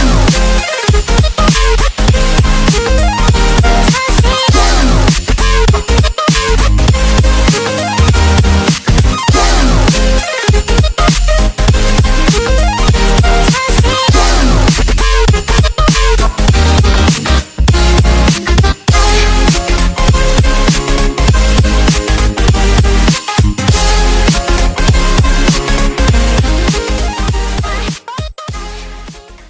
ハハハハ!